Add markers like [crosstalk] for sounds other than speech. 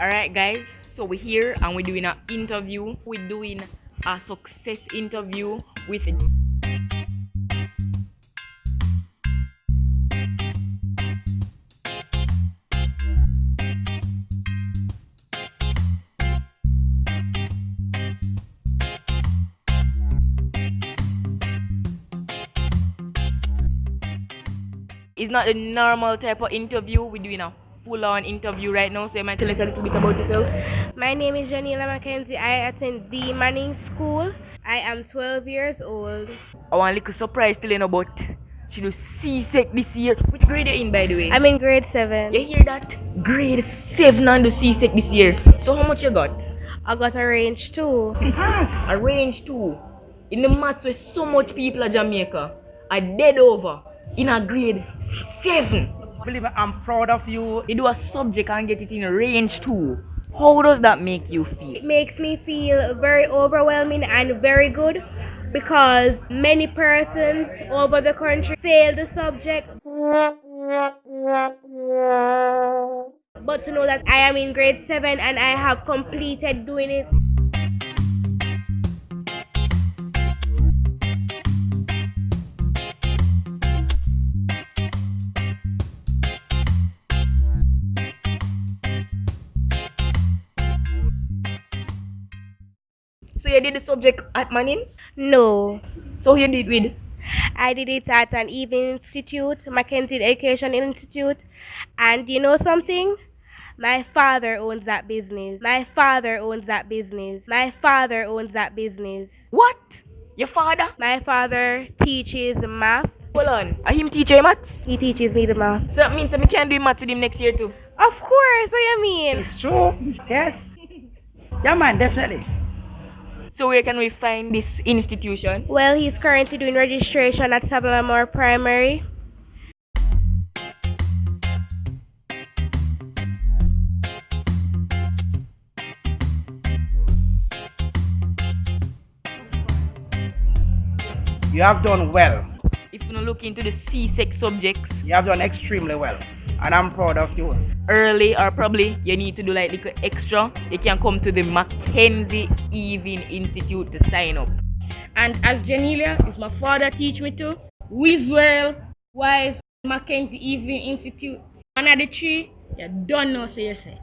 Alright guys, so we're here and we're doing an interview. We're doing a success interview with It's not a normal type of interview. We're doing a full-on interview right now. So you might tell us a little bit about yourself. My name is Janila Mackenzie. I attend the Manning School. I am 12 years old. I want a little surprise telling about she do C-Sec this year. Which grade are you in by the way? I'm in grade 7. You hear that? Grade 7 on the C-Sec this year. So how much you got? I got a range 2. A range 2. In the maths where so much people at Jamaica are dead over in a grade 7. Believe I'm proud of you. You do a subject and get it in range too. How does that make you feel? It makes me feel very overwhelming and very good because many persons over the country fail the subject. But to know that I am in grade 7 and I have completed doing it. So you did the subject at Mannings? No. So you did with? I did it at an evening institute, Mackenzie Education Institute. And you know something? My father owns that business. My father owns that business. My father owns that business. What? Your father? My father teaches math. Hold on. Are him teacher maths? He teaches me the math. So that means that me can do math with him next year too. Of course, what you mean? It's true. Yes. [laughs] Yeah, man, definitely. So where can we find this institution? Well, he's currently doing registration at Savanna-la-Mar Primary. You have done well. If you look into the C-Sec subjects You have done extremely well. And I'm proud of you. early or probably you need to do like little extra, you can come to the Mackenzie Evening Institute to sign up. And as Janelia, is my father teach me to, Wiswell, Wise, Mackenzie Evening Institute, one of the three, you don't know, so you set.